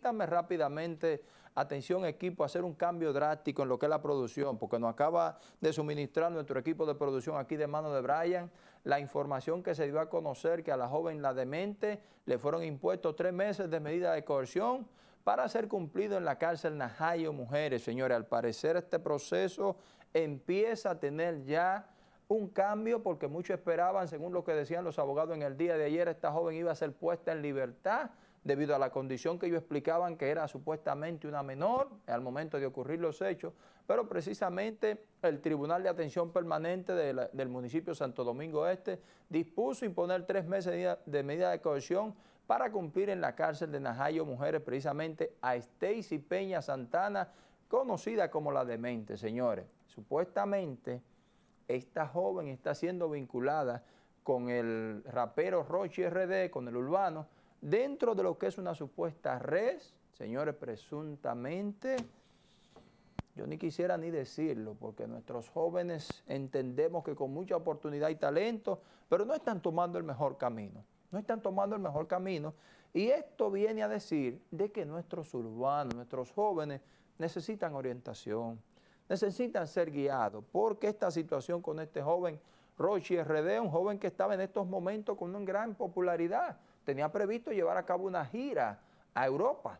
Permítanme rápidamente, atención equipo, hacer un cambio drástico en lo que es la producción, porque nos acaba de suministrar nuestro equipo de producción aquí de mano de Brian, la información que se dio a conocer que a la joven La Demente le fueron impuestos tres meses de medida de coerción para ser cumplido en la cárcel Najayo Mujeres. Señores, al parecer este proceso empieza a tener ya un cambio porque muchos esperaban, según lo que decían los abogados en el día de ayer, esta joven iba a ser puesta en libertad debido a la condición que ellos explicaban que era supuestamente una menor al momento de ocurrir los hechos, pero precisamente el Tribunal de Atención Permanente del municipio Santo Domingo Este dispuso imponer tres meses de medida de coerción para cumplir en la cárcel de Najayo Mujeres precisamente a Stacy Peña Santana, conocida como la demente, señores. Supuestamente esta joven está siendo vinculada con el rapero Rochi RD, con el urbano, dentro de lo que es una supuesta red, señores, presuntamente, yo ni quisiera ni decirlo, porque nuestros jóvenes entendemos que con mucha oportunidad y talento, pero no están tomando el mejor camino, no están tomando el mejor camino, y esto viene a decir de que nuestros urbanos, nuestros jóvenes necesitan orientación, necesitan ser guiados, porque esta situación con este joven Rochi RD, un joven que estaba en estos momentos con una gran popularidad, tenía previsto llevar a cabo una gira a Europa,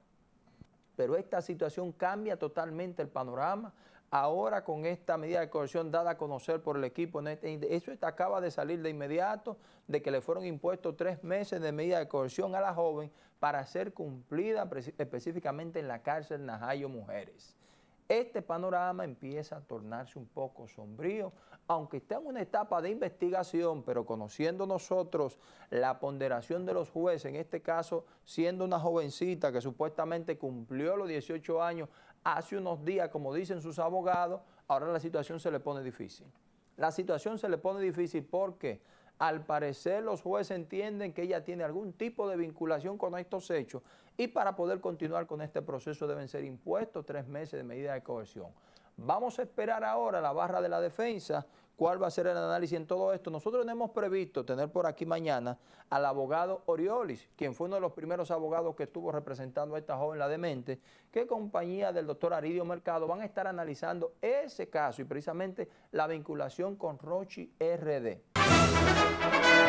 pero esta situación cambia totalmente el panorama. Ahora con esta medida de coerción dada a conocer por el equipo, eso acaba de salir de inmediato, de que le fueron impuestos tres meses de medida de coerción a la joven para ser cumplida específicamente en la cárcel Najayo Mujeres. Este panorama empieza a tornarse un poco sombrío, aunque está en una etapa de investigación, pero conociendo nosotros la ponderación de los jueces, en este caso siendo una jovencita que supuestamente cumplió los 18 años hace unos días, como dicen sus abogados, ahora la situación se le pone difícil. La situación se le pone difícil porque al parecer los jueces entienden que ella tiene algún tipo de vinculación con estos hechos y para poder continuar con este proceso deben ser impuestos tres meses de medida de coerción. Vamos a esperar ahora la barra de la defensa, cuál va a ser el análisis en todo esto. Nosotros tenemos previsto tener por aquí mañana al abogado Oriolis, quien fue uno de los primeros abogados que estuvo representando a esta joven la demente, que compañía del doctor Aridio Mercado van a estar analizando ese caso y precisamente la vinculación con Rochi RD.